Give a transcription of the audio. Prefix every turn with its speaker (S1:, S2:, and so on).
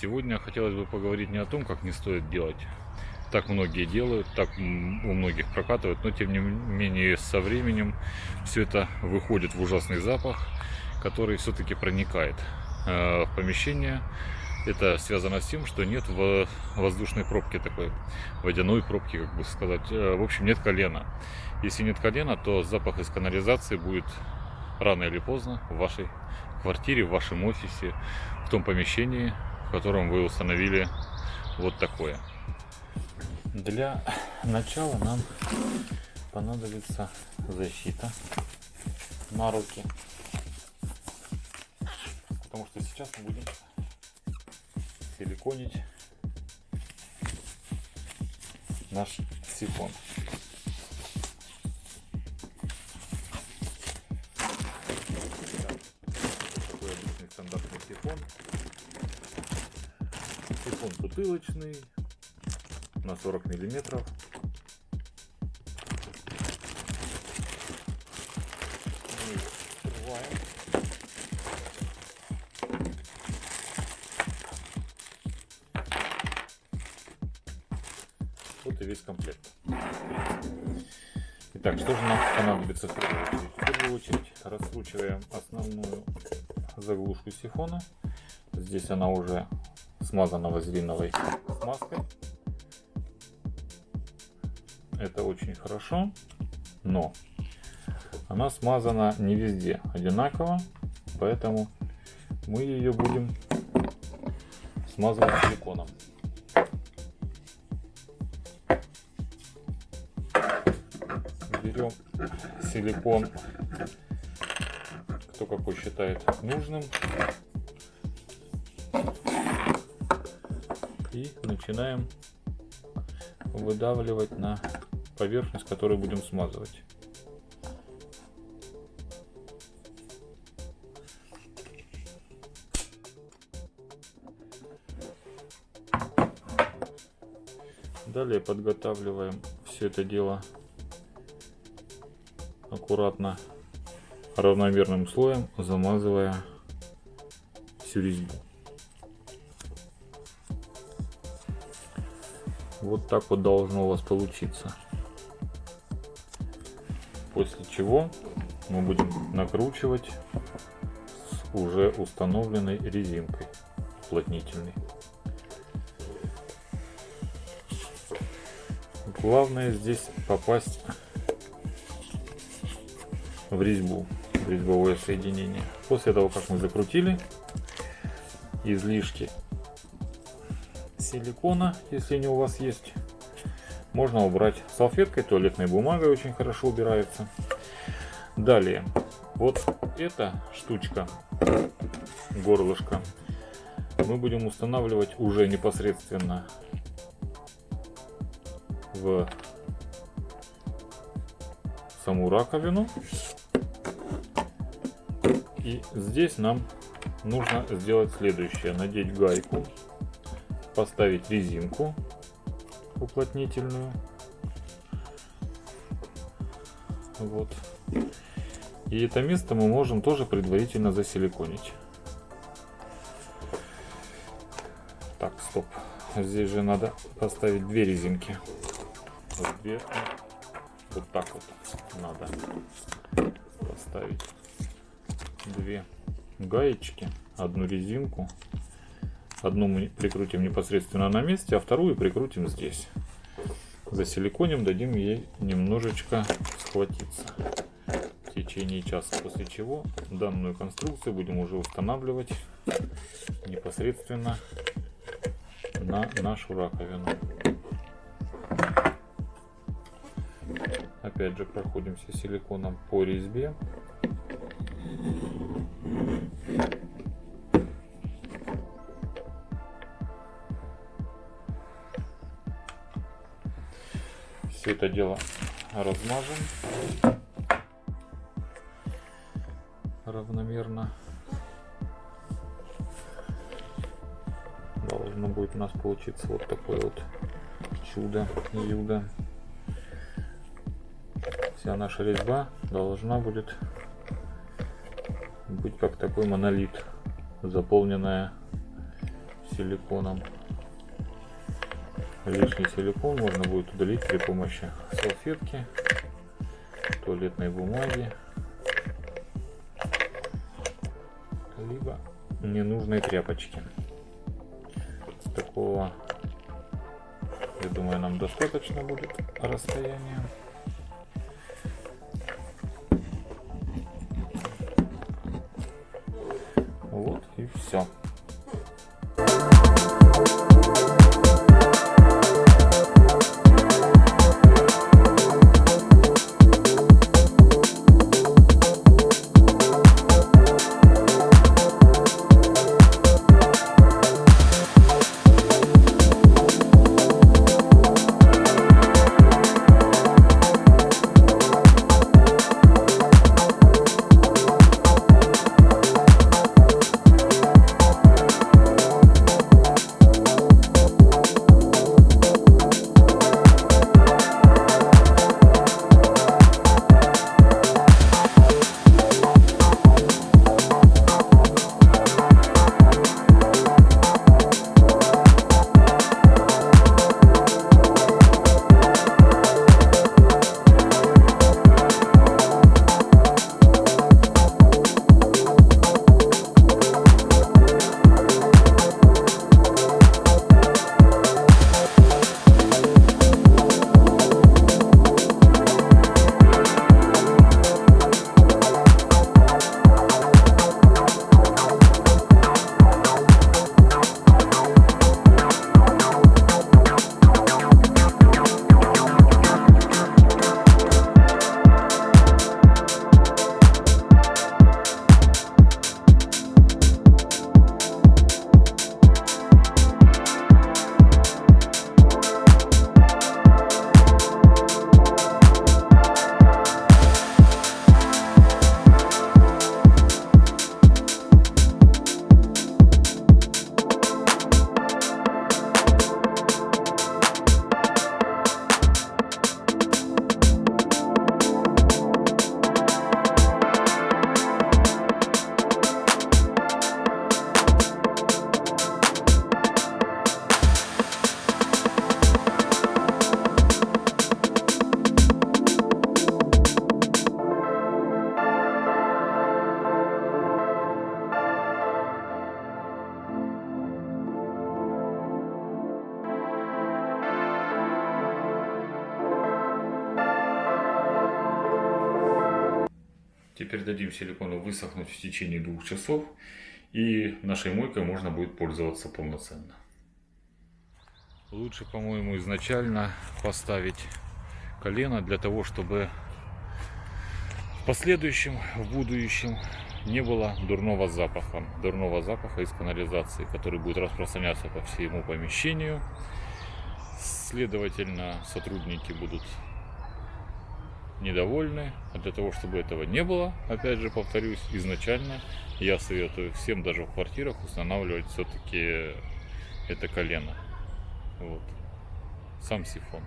S1: Сегодня хотелось бы поговорить не о том, как не стоит делать. Так многие делают, так у многих прокатывают, но тем не менее со временем все это выходит в ужасный запах, который все-таки проникает э, в помещение. Это связано с тем, что нет воздушной пробки такой, водяной пробки, как бы сказать. Э, в общем, нет колена. Если нет колена, то запах из канализации будет рано или поздно в вашей квартире, в вашем офисе, в том помещении, в котором вы установили вот такое. Для начала нам понадобится защита на руки. Потому что сейчас мы будем силиконить наш сифон. Бутылочный на 40 миллиметров. Вот и весь комплект. Итак, что же нам понадобится в первую очередь? В первую очередь раскручиваем основную заглушку сифона. Здесь она уже смазана вазелиновой смазкой. Это очень хорошо, но она смазана не везде одинаково, поэтому мы ее будем смазывать силиконом. Берем силикон, кто какой считает нужным. И начинаем выдавливать на поверхность, которую будем смазывать. Далее подготавливаем все это дело аккуратно равномерным слоем, замазывая всю резьбу. Вот так вот должно у вас получиться. После чего мы будем накручивать с уже установленной резинкой уплотнительной. Главное здесь попасть в резьбу, резьбовое соединение. После того, как мы закрутили, излишки силикона, если они у вас есть, можно убрать салфеткой, туалетной бумагой очень хорошо убирается. Далее, вот эта штучка, горлышко, мы будем устанавливать уже непосредственно в саму раковину. И здесь нам нужно сделать следующее. Надеть гайку поставить резинку уплотнительную. Вот. И это место мы можем тоже предварительно засиликонить. Так, стоп. Здесь же надо поставить две резинки. Вот две. Вот так вот надо поставить две гаечки, одну резинку Одну мы прикрутим непосредственно на месте, а вторую прикрутим здесь. Засиликоним, дадим ей немножечко схватиться в течение часа. После чего данную конструкцию будем уже устанавливать непосредственно на нашу раковину. Опять же проходимся силиконом по резьбе. Все это дело размажем равномерно. Должно будет у нас получиться вот такое вот чудо, юдо. Вся наша резьба должна будет быть как такой монолит, заполненная силиконом. Лишний силикон можно будет удалить при помощи салфетки, туалетной бумаги, либо ненужной тряпочки. Такого, я думаю, нам достаточно будет расстояния. Вот и все. Теперь дадим силикону высохнуть в течение двух часов. И нашей мойкой можно будет пользоваться полноценно. Лучше, по-моему, изначально поставить колено для того, чтобы в последующем, в будущем не было дурного запаха. Дурного запаха из канализации, который будет распространяться по всему помещению. Следовательно, сотрудники будут недовольны. А для того, чтобы этого не было, опять же повторюсь, изначально я советую всем даже в квартирах устанавливать все-таки это колено. Вот. Сам сифон.